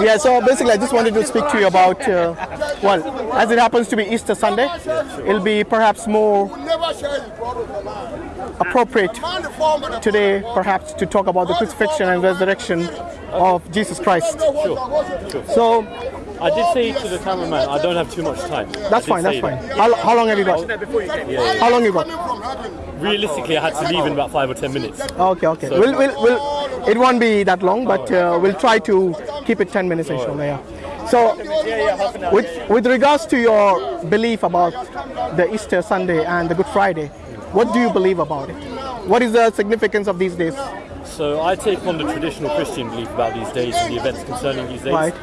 Yeah, so basically, I just wanted to speak to you about, uh, well, as it happens to be Easter Sunday, it'll be perhaps more We never share his blood with the lamb. appropriate Man the form of the today, perhaps, to talk about the crucifixion and resurrection of Jesus Christ. Sure. So I did say to the cameraman, I don't have too much time. That's fine, that's fine. that. How, how long have you got? How long you got? From. Realistically, I had to leave in about five or ten minutes. Okay, okay. We'll, we'll, we'll, it won't be that long, but uh, we'll try to keep it 10 minutes, inshallah. Yeah. So, with, with regards to your belief about the Easter Sunday and the Good Friday, what do you believe about it? What is the significance of these days? So I take on the traditional Christian belief about these days and the events concerning these days. Right.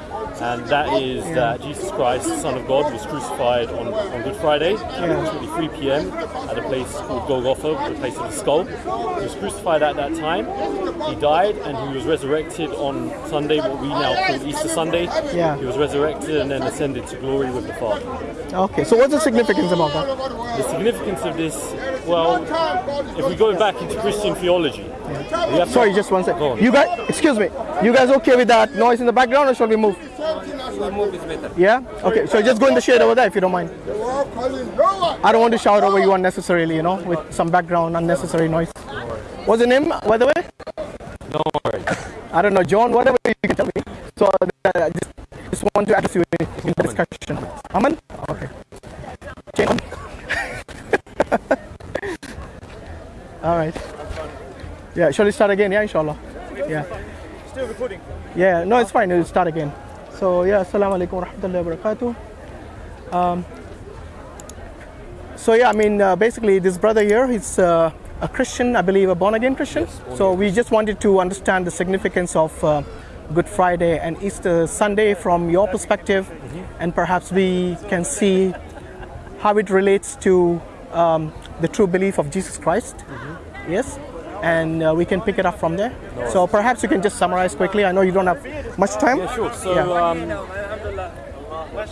And that is that Jesus Christ, the Son of God, was crucified on, on Good Friday, approximately 3 p.m. at a place called Golgotha, the place of the skull. He was crucified at that time. He died and he was resurrected on Sunday, what we now call Easter Sunday. Yeah. He was resurrected and then ascended to glory with the Father. Okay, so what's the significance about that? The significance of this, well, if we go back into Christian theology, to- Sorry, just one Go on. You guys, excuse me. You guys okay with that noise in the background, or shall we move? Yeah. Okay. So just go in the shade over there if you don't mind. They were all calling Noah. I don't want to shout over you unnecessarily, you know, with some background unnecessary noise. What's your name, by the way? No worries. I don't know, John. Whatever you can tell me. So uh, just, just want to address you in, in the discussion. Aman. Okay. Okay. All right. Yeah. Shall we start again? Yeah. Inshallah. Yeah. Still recording. Yeah, no, it's fine. We'll start again. So, yeah, assalamu alaikum wa rahmatullahi wa barakatuh. Um, so, yeah, I mean, uh, basically, this brother here, he's uh, a Christian, I believe, a born again Christian. so, we just wanted to understand the significance of uh, Good Friday and Easter Sunday from your perspective, and perhaps we can see how it relates to um, the true belief of Jesus Christ. Yes, and uh, we can pick it up from there. So perhaps you can just summarize quickly. I know you don't have much time. Yeah, sure. So, Yeah. um,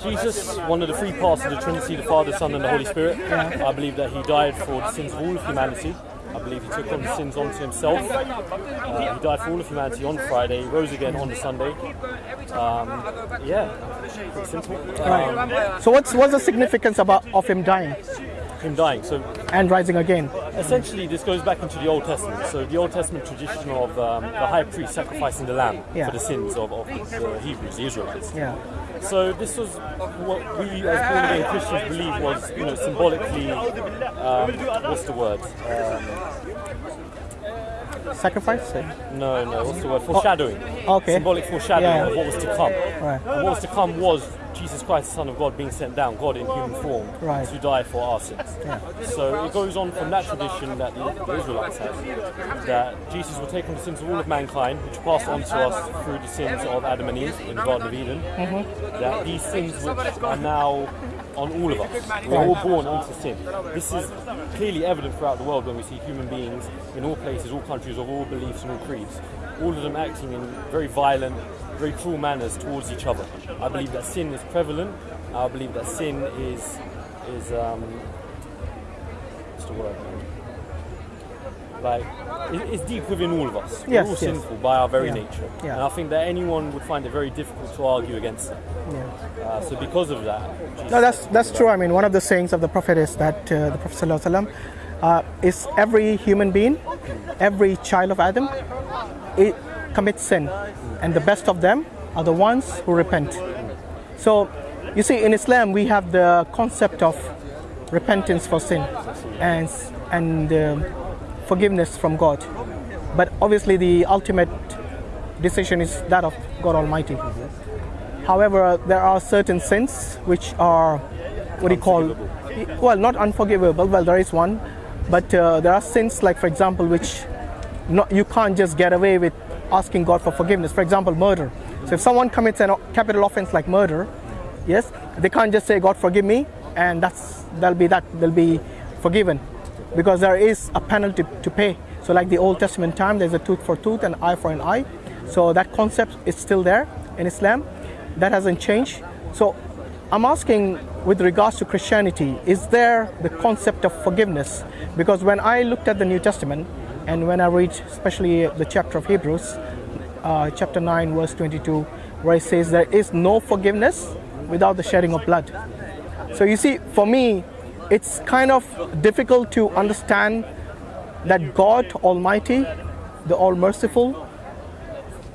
Jesus, one of the three parts of the Trinity, the Father, Son, and the Holy Spirit. I believe that he died for the sins of all of humanity. I believe he took on the sins onto himself. Uh, he died for all of humanity on Friday, He rose again on the Sunday. Um, yeah, simple. Um, So what's what's the significance about of him dying him dying. So and rising again? Essentially, this goes back into the Old Testament. So the Old Testament tradition of um, the high priest sacrificing the lamb Yeah. for the sins of, of the Hebrews, the Israelites. Yeah. So this was what we as born again Christians believe was, you know, symbolically, um, what's the word? Um, Sacrifice. no, no, what's the word? Foreshadowing. okay. Symbolic foreshadowing Yeah. of what was to come. Right. And what was to come was Jesus Christ, the Son of God, being sent down, God in human form, Right. to die for our sins. So it goes on from that tradition that the, the Israelites had, that Jesus will take on the sins of all of mankind, which passed on to us through the sins of Adam and Eve in the Garden of Eden. Mm-hmm. That these sins which are now on all of us. We're all born into sin. This is clearly evident throughout the world when we see human beings in all places, all countries, of all beliefs and all creeds, all of them acting in very violent, very cruel manners towards each other. I believe that sin is prevalent. I believe that sin is is um, what's the word? Like it's deep within all of us. We're Yes, all yes. sinful by our very Yeah. nature, Yeah. and I think that anyone would find it very difficult to argue against that. Yeah. Uh, so because of that, Jesus No, that's that's true. I mean, one of the sayings of the Prophet is that uh, the Prophet sallallahu alaihi wasallam uh, is every human being, every child of Adam, it commits sin, and the best of them are the ones who repent. So, you see, in Islam we have the concept of repentance for sin and and um, forgiveness from God, but obviously the ultimate decision is that of God Almighty. However, there are certain sins which are what do you call well not unforgivable. Well, there is one, but uh, there are sins like, for example, which not, you can't just get away with asking God for forgiveness. For example, murder. So if someone commits a capital offense like murder, yes, they can't just say God forgive me, and that's they'll be that they'll be forgiven, because there is a penalty to pay. So like the Old Testament time, there's a tooth for tooth and eye for an eye. So that concept is still there in Islam. That hasn't changed. So I'm asking with regards to Christianity, is there the concept of forgiveness? Because when I looked at the New Testament and when I read especially the chapter of Hebrews, uh, chapter 9, verse 22, where it says there is no forgiveness without the shedding of blood. So you see, for me, it's kind of difficult to understand that God Almighty, the All Merciful,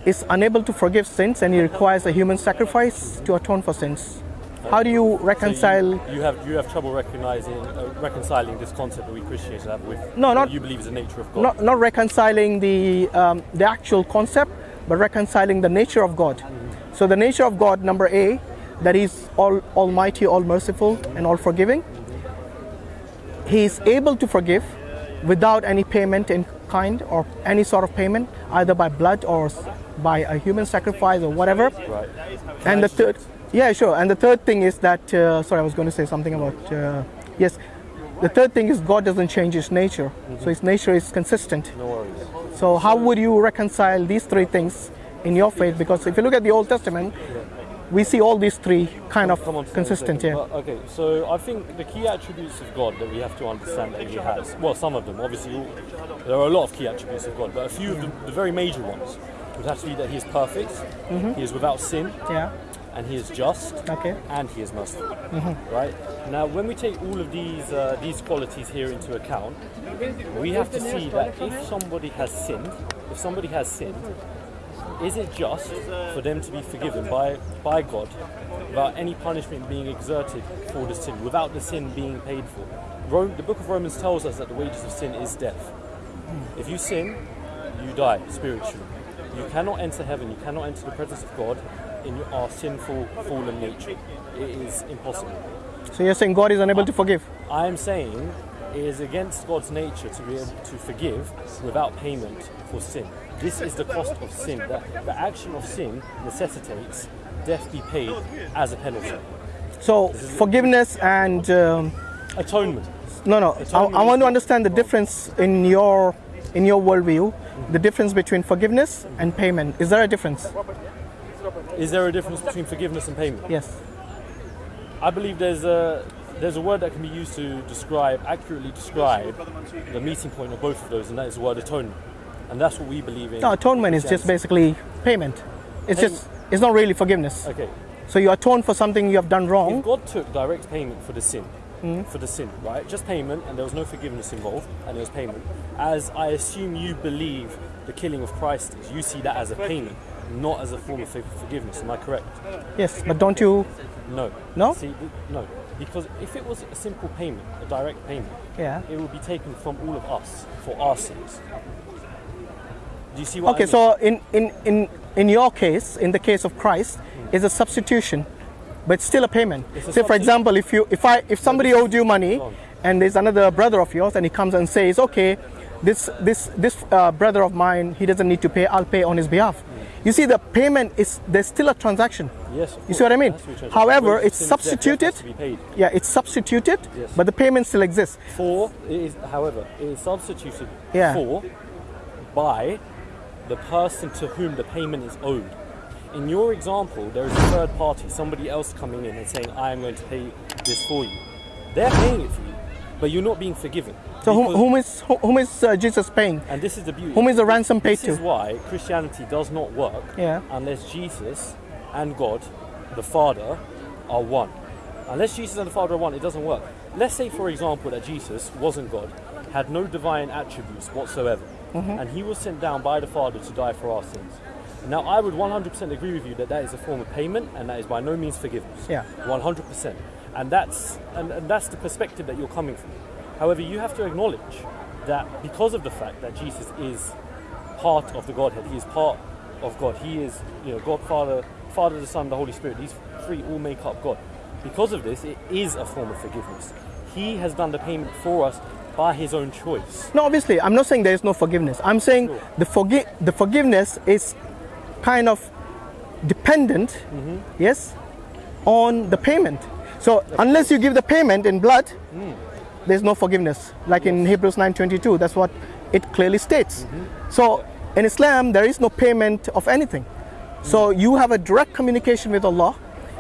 is unable to forgive sins and He requires a human sacrifice to atone for sins. How do you So you- reconcile? you, have you have trouble recognizing uh, reconciling this concept that we Christians have with No, what not- you believe is the nature of God. not, not reconciling the, um, the actual concept, but reconciling the nature of God. So, the nature of God, number A, that He's all, almighty, all merciful, and all forgiving. He is able to forgive without any payment in kind or any sort of payment, either by blood or by a human sacrifice or whatever. right. And the third, yeah, sure. And the third thing is that, uh, sorry, I was going to say something about, uh, yes, the third thing is God doesn't change his nature. So his nature is consistent. No worries. So how would you reconcile these three things in your faith? Because if you look at the Old Testament, we see all these three kind of Come on to that in a consistent. second. Yeah. But, okay, so I think the key attributes of God that we have to understand that He has, well, some of them, obviously, there are a lot of key attributes of God, but a few of the, the very major ones would have to be that He is perfect, He is without sin, Yeah. And He is just, Okay. and He is merciful. Right now, when we take all of these uh, these qualities here into account, we have to see that if somebody has sinned, if somebody has sinned, is it just for them to be forgiven by by God without any punishment being exerted for the sin, without the sin being paid for? Rome, the Book of Romans tells us that the wages of sin is death. If you sin, you die spiritually. You cannot enter heaven. You cannot enter the presence of God in our sinful, fallen nature. It is impossible. So you're saying God is unable to forgive? I am saying it is against God's nature to be able to forgive without payment for sin. This is the cost of sin. The, the action of sin necessitates death be paid as a penalty. So forgiveness and um, Atonement. no, no. I, I want to understand the difference in your in your worldview. The difference between forgiveness and payment. Is there a difference? Is there a difference between forgiveness and payment? Yes. I believe there's a there's a word that can be used to describe accurately describe the meeting point of both of those, and that is the word atonement. And that's what we believe in. No, atonement is just basically payment. It's just it's not really forgiveness. Okay. So you atone for something you have done wrong. If wrong. God took direct payment for the sin, Hmm? for the sin, right? Just payment, and there was no forgiveness involved, and it was payment. As I assume you believe the killing of Christ is, you see that as a payment, not as a form of forgiveness. Am I correct? Yes, but don't you? No. No? See, no. Because if it was a simple payment, a direct payment, Yeah. it would be taken from all of us for our sins. Do you see what? I Okay, mean? so in, in, in, in your case, in the case of Christ, is a substitution, but it's still a payment. A Say, for example, if you if I if somebody owed you money, and there's another brother of yours, and he comes and says, okay, this this this uh, brother of mine, he doesn't need to pay. I'll pay on his behalf. You see, the payment is there's still a transaction. yes. You see what I mean? it has to be changed. However, it's sin is death, death substituted. has to be paid. Yeah, it's substituted, Yes. but the payment still exists. For it is, however, it is substituted Yeah. for by the person to whom the payment is owed. In your example, there is a third party, somebody else coming in and saying, "I am going to pay this for you." They're paying it for you, but you're not being forgiven. So whom, whom is whom- is uh, Jesus paying? and this is the beauty. Whom is the ransom paid This is to? why Christianity does not work Yeah. unless Jesus and God, the Father, are one. Unless Jesus and the Father are one, it doesn't work. Let's say, for example, that Jesus wasn't God, had no divine attributes whatsoever, Mm-hmm. and he was sent down by the Father to die for our sins. Now, I would 100% agree with you that that is a form of payment, and that is by no means forgiveness. Yeah. 100%. And that's and, and that's the perspective that you're coming from. However, you have to acknowledge that because of the fact that Jesus is part of the Godhead, he is part of God. He is, you know, God Father, Father, the Son, the Holy Spirit. These three all make up God. Because of this, it is a form of forgiveness. He has done the payment for us by his own choice. No, obviously, I'm not saying there is no forgiveness. I'm saying Sure. the forgi- the forgiveness is kind of dependent, Mm-hmm. yes, on the payment. So unless you give the payment in blood, Mm. There's no forgiveness. Like in Hebrews 9:22, that's what it clearly states. Mm-hmm. So in Islam, there is no payment of anything. So Mm. you have a direct communication with Allah,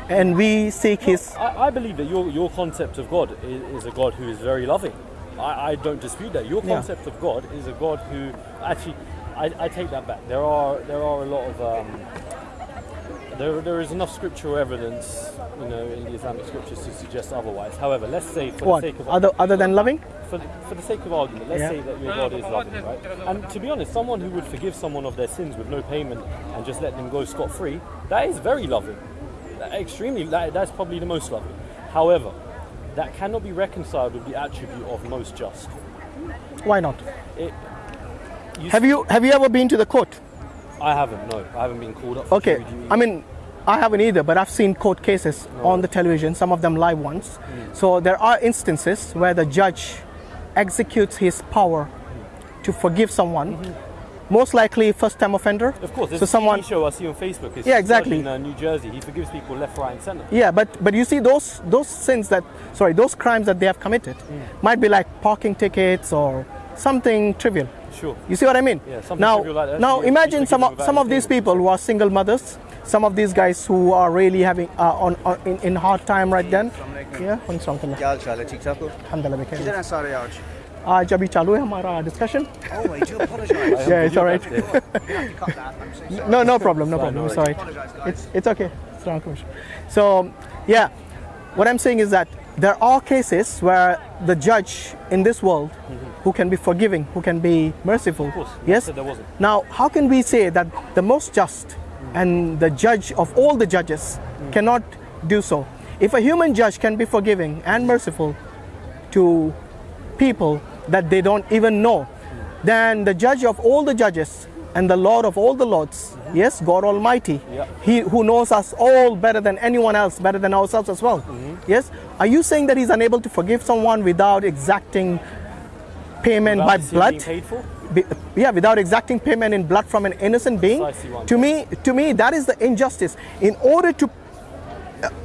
and we seek His. I, I believe that your, your concept of God is, is a God who is very loving. I, I don't dispute that. Your Yeah. concept of God is a God who actually, I, I take that back. There are there are a lot of um, there, there is enough scriptural evidence, you know, in the Islamic scriptures to suggest otherwise. However, let's say for What? the sake of Other other than loving? for, for the sake of argument, let's Yeah. say that your God is loving, right? And to be honest, someone who would forgive someone of their sins with no payment and just let them go scot free, that is very loving. Extremely, that, that's probably the most loving. However, that cannot be reconciled with the attribute of most just. Why not? It, you Have you have you ever been to the court? I haven't. No, I haven't been called up. For Okay. I mean, I haven't either, but I've seen court cases on the television, some of them live ones. Mm. So there are instances where the judge executes his power to forgive someone. Mm-hmm. Most likely, first time offender. Of course, there's so a someone. TV show I see on Facebook. It's Yeah, exactly. In uh, New Jersey, he forgives people left, right, and centre. Yeah, but but you see those those sins that sorry those crimes that they have committed mm. might be like parking tickets or something trivial. Sure. You see what I mean? Yeah, something now, trivial like that. now You- imagine you some forgive of, without some of any these payment. people who are single mothers, some of these guys who are really having uh, on, on in, in hard time right then. Yeah, on क्या हाल चाल है ठीक ठाक हो Alhamdulillah, we can- किधर हैं सारे आज आज अभी चालू है हमारा discussion Oh, I do apologise. Yeah, it's all right. You have to cut that. I'm so sorry. no no problem no Fine, problem no it's all right Apologise, guys. it's it's okay it's not commission so yeah what i'm saying is that there are cases where the judge in this world who can be forgiving who can be merciful course, yes? now how can we say that the most just and the judge of all the judges Mm. cannot do so? If a human judge can be forgiving and merciful to people that they don't even know, then the judge of all the judges and the Lord of all the lords, yes, God Almighty, Yeah. He who knows us all better than anyone else, better than ourselves as well. Yes, are you saying that He's unable to forgive someone without exacting payment Without by blood? being paid for? Be- yeah, without exacting payment in blood from an innocent being. Precisely what I'm To me, to me, that is the injustice. In order to,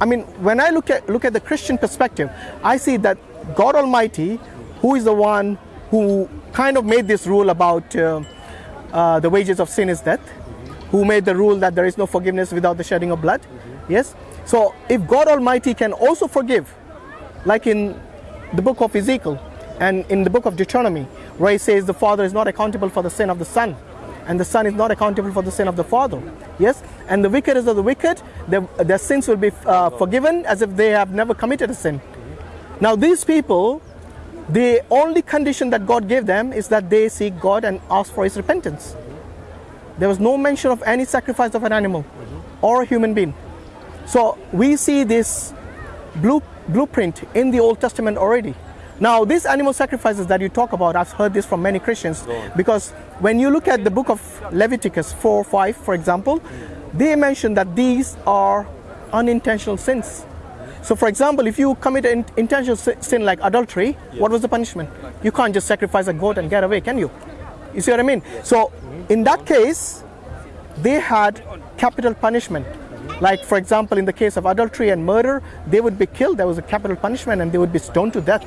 I mean, when I look at look at the Christian perspective, I see that God Almighty, who is the one who kind of made this rule about uh, uh, the wages of sin is death, who made the rule that there is no forgiveness without the shedding of blood. Yes. So if God Almighty can also forgive, like in the book of Ezekiel and in the book of Deuteronomy, where he says the Father is not accountable for the sin of the Son, and the Son is not accountable for the sin of the Father. Yes, and the wickedest of the wicked, their, their sins will be uh, forgiven as if they have never committed a sin. Now, these people, the only condition that God gave them is that they seek God and ask for His repentance. There was no mention of any sacrifice of an animal or a human being. So we see this blue, blueprint in the Old Testament already. Now, these animal sacrifices that you talk about, I've heard this from many Christians because when you look at the book of Leviticus 4 5, for example, they mention that these are unintentional sins. So, for example, if you commit an intentional sin like adultery, what was the punishment? You can't just sacrifice a goat and get away, can you? You see what I mean? So, in that case, they had capital punishment. Like, for example, in the case of adultery and murder, they would be killed. There was a capital punishment and they would be stoned to death.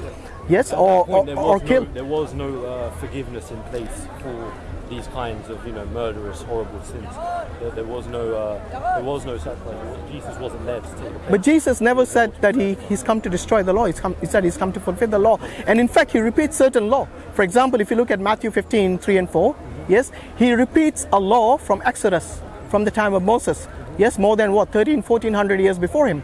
Yes, At or, point, or, no, killed. there was no uh, forgiveness in place for these kinds of, you know, murderous, horrible sins. There, there was no, uh, there was no sacrifice. Jesus wasn't there But Jesus never said that he, he's come to destroy the law. He's come, he said he's come to fulfill the law. And in fact, he repeats certain law. For example, if you look at Matthew 15, 3 and 4, yes, he repeats a law from Exodus, from the time of Moses. Yes, more than what, 13, 1400 years before him.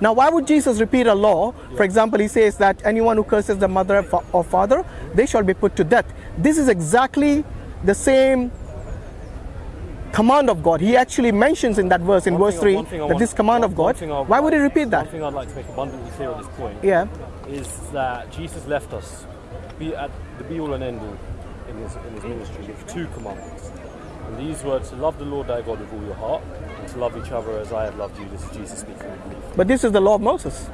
Now, why would Jesus repeat a law? For example, he says that anyone who curses the mother or father, they shall be put to death. This is exactly the same command of God. He actually mentions in that verse, in One verse 3, one thing I that want- this command one- of God. Why would he repeat One that? thing I'd like to make abundantly clear at this point Yeah. is that Jesus left us be at the be all and end all in his, in his ministry with two commandments. And these were to love the Lord thy God with all your heart and to love each other as I have loved you. This is Jesus speaking. But this is the law of Moses.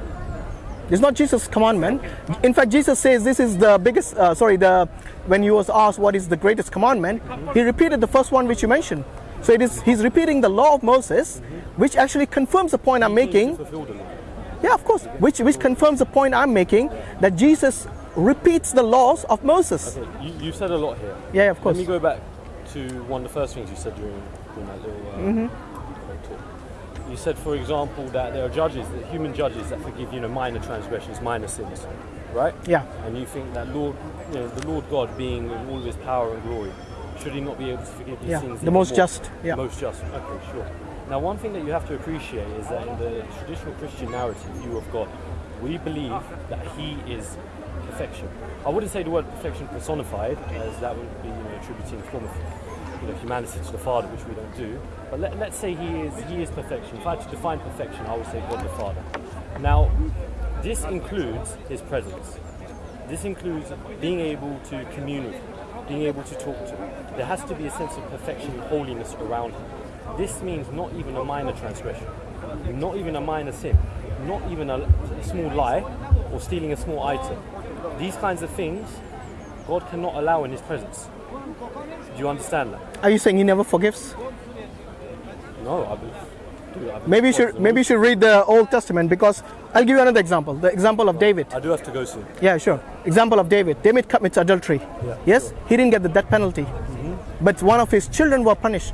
It's not Jesus' commandment. In fact, Jesus says this is the biggest. Uh, sorry, the when he was asked what is the greatest commandment, he repeated the first one which you mentioned. So it is he's repeating the law of Moses, which actually confirms the point I'm He came to making. fulfill the law. Yeah, of course. Which which confirms the point I'm making that Jesus repeats the laws of Moses. Okay, you, you said a lot here. Yeah, of course. Let me go back to one of the first things you said during, during that little uh, Mm-hmm. uh, talk. You said, for example, that there are judges, that human judges, that forgive you know minor transgressions, minor sins, right? Yeah. And you think that Lord, you know, the Lord God, being in all of His power and glory, should he not be able to forgive his Yeah, sins? the most more? just, yeah. Most just. Okay, sure. Now, one thing that you have to appreciate is that in the traditional Christian narrative view of God, we believe that He is perfection. I wouldn't say the word perfection personified, as that would be you know, attributing a form of you know, humanity to the Father, which we don't do. But let, let's say He is He is perfection. If I had to define perfection, I would say God the Father. Now, this includes His presence. This includes being able to commune with him, being able to talk to him. There has to be a sense of perfection and holiness around him. This means not even a minor transgression, not even a minor sin, not even a, a small lie or stealing a small item. These kinds of things God cannot allow in his presence. Do you understand that? Are you saying he never forgives? No, I believe. dude, I believe Maybe you should maybe you should read the Old Testament because I'll give you another example. The example of David. I do have to go soon. Yeah, sure. Example of David. David commits adultery. Yeah, yes, he didn't get the death penalty, mm-hmm. but one of his children were punished.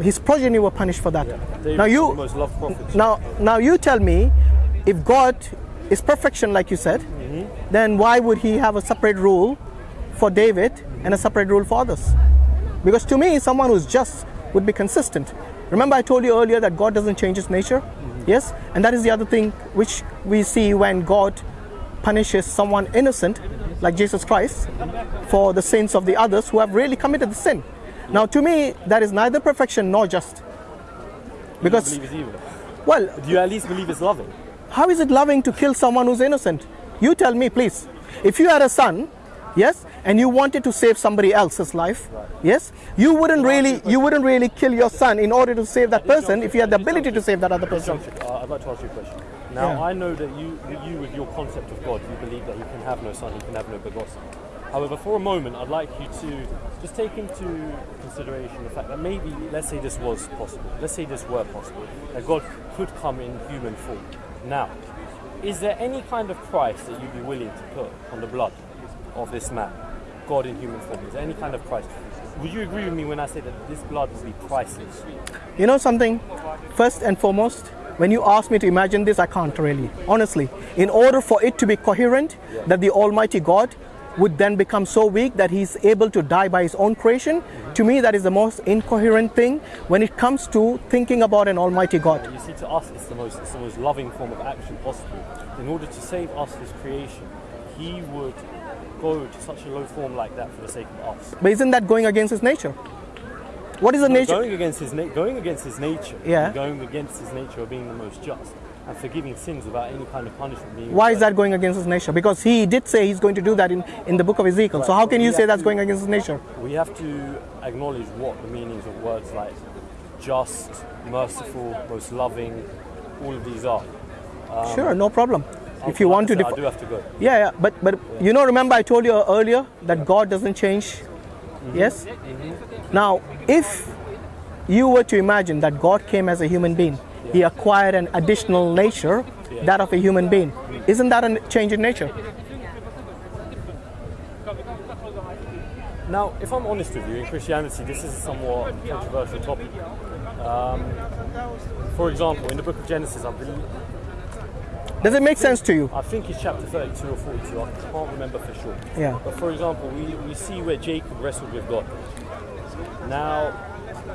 His progeny were punished for that. David's now you most loved prophet. now now you tell me, if God is perfection like you said, then why would He have a separate rule for David and a separate rule for others? Because to me, someone who's just would be consistent. Remember, I told you earlier that God doesn't change His nature. Yes, and that is the other thing which we see when God punishes someone innocent, like Jesus Christ, for the sins of the others who have really committed the sin. Now, to me, that is neither perfection nor just. Do you Because, believe it's evil? well, Do you at least believe it's loving? how is it loving to kill someone who's innocent? You tell me, please. If you had a son, yes, and you wanted to save somebody else's life, yes, you wouldn't really, you wouldn't really kill your son in order to save that person if you had the ability to save that other person. Uh, I'd like to ask you a question. Now, Yeah. I know that you, that you, with your concept of God, you believe that He can have no son, He can have no begotten. However, for a moment, I'd like you to just take into consideration the fact that maybe, let's say this was possible, let's say this were possible, that God could come in human form. Now, is there any kind of price that you'd be willing to put on the blood of this man, God in human form? Is there any kind of price? Would you agree with me when I say that this blood would be priceless? You know something? First and foremost, when you ask me to imagine this, I can't really. Honestly, in order for it to be coherent, that the Almighty God would then become so weak that he's able to die by his own creation, to me, that is the most incoherent thing when it comes to thinking about an Almighty God. You see, to us, it's the most it's the most loving form of action possible. In order to save us, His creation, He would go to such a low form like that for the sake of us. But isn't that going against his nature? What is the nature? Going against His going against His nature, Yeah. going against His nature of being the most just and forgiving sins without any kind of punishment being. Why is that going against his nature? Because he did say he's going to do that in, in the book of Ezekiel. So how can you say that's going against his nature? We have to acknowledge what the meanings of words like just, merciful, most loving, all of these are. Um, sure, no problem. If you want I to I do have to go. Yeah, yeah, but but you know, remember I told you earlier that God doesn't change. Mm-hmm. Yes. Mm-hmm. Now, if you were to imagine that God came as a human being, He acquired an additional nature, that of a human being. Isn't that a change in nature? Now, if I'm honest with you, in Christianity, this is a somewhat controversial topic. Um, for example, in the book of Genesis, I believe, Does it make sense to you? I think it's chapter 32 or 42, I can't remember for sure. Yeah. But for example, we, we see where Jacob wrestled with God. Now,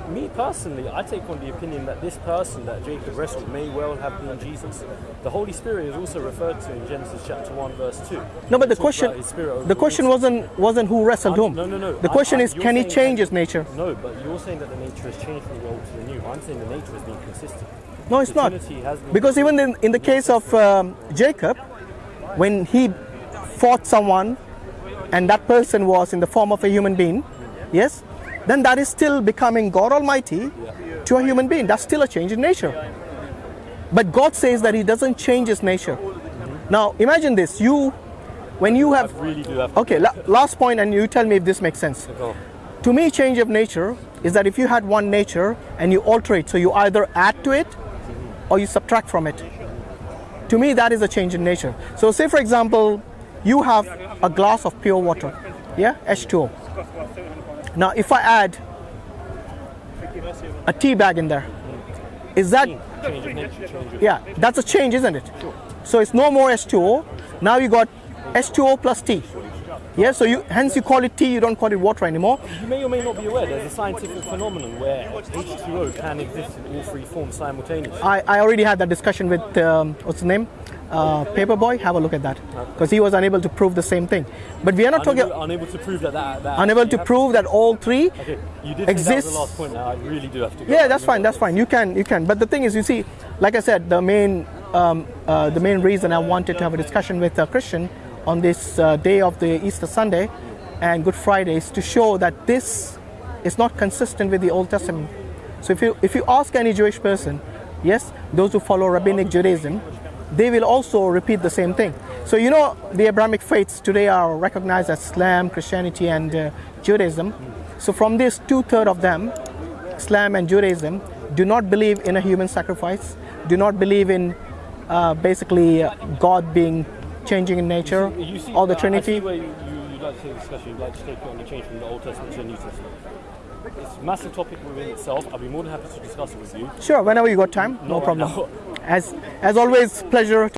me personally, I take on the opinion that this person that Jacob wrestled may well have been Jesus. The Holy Spirit is also referred to in Genesis chapter 1, verse 2. No, but the question about his spirit over the question wasn't wasn't who wrestled I'm- whom. No, no, no. The question I'm- is, can he change that- his nature? No, but you're saying that the nature has changed from the old to the new. I'm saying the nature has been consistent. No, it's not. Trinity has been Because even in, in the case of um, Jacob, when he fought someone and that person was in the form of a human being, yes, then that is still becoming God Almighty to a human being. That's still a change in nature. But God says that He doesn't change His nature. Now, imagine this you, when you have. really have Okay, la- last point, and you tell me if this makes sense. To me, change of nature is that if you had one nature and you alter it, so you either add to it or you subtract from it. To me, that is a change in nature. So, say for example, you have a glass of pure water, yeah, H2O. Now, if I add a tea bag in there, is that Change of nature, yeah? That's a change, isn't it? So it's no more H2O. Now you got H2O plus T. Yeah, so you hence you call it tea, you don't call it water anymore. You may or may not be aware there's a scientific phenomenon where H2O can exist in all three forms simultaneously. I, I already had that discussion with um, what's the name, uh, Paperboy. Have a look at that because he was unable to prove the same thing. But we are not talking Unable, unable to prove that that, that unable to prove that all three Okay, you did was the last point. Now I really do have to go. Yeah, that's fine. That's fine. You can, you can. But the thing is, you see, like I said, the main, um, uh, the main reason I wanted to have a discussion with a Christian on this uh, day of the Easter Sunday and Good Friday is to show that this is not consistent with the Old Testament. So if you if you ask any Jewish person, yes, those who follow rabbinic Judaism, they will also repeat the same thing. So you know, the Abrahamic faiths today are recognized as Islam, Christianity, and uh, Judaism. So from this, two third of them Islam and Judaism do not believe in a human sacrifice, do not believe in uh, basically uh, God being changing in nature You see, or the I- I Trinity. see where you, you, you'd like to take a discussion, you'd like to take on the change from the Old Testament to the New Testament. It's a massive topic within itself. I'll be more than happy to discuss it with you. Sure, whenever you got time, no Not right problem. now. As as always, pleasure.